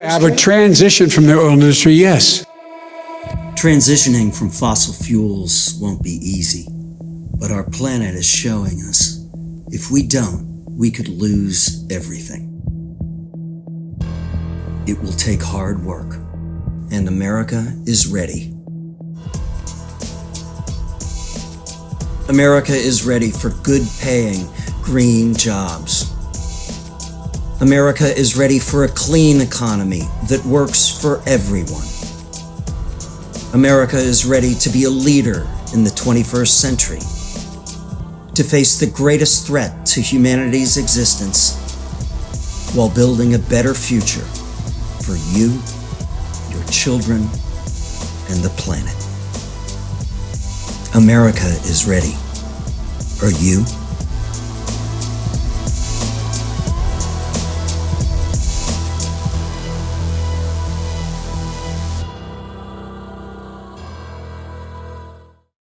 I a transition from the oil industry, yes. Transitioning from fossil fuels won't be easy, but our planet is showing us if we don't, we could lose everything. It will take hard work, and America is ready. America is ready for good paying, green jobs. America is ready for a clean economy that works for everyone. America is ready to be a leader in the 21st century, to face the greatest threat to humanity's existence while building a better future for you, your children, and the planet. America is ready. Are you?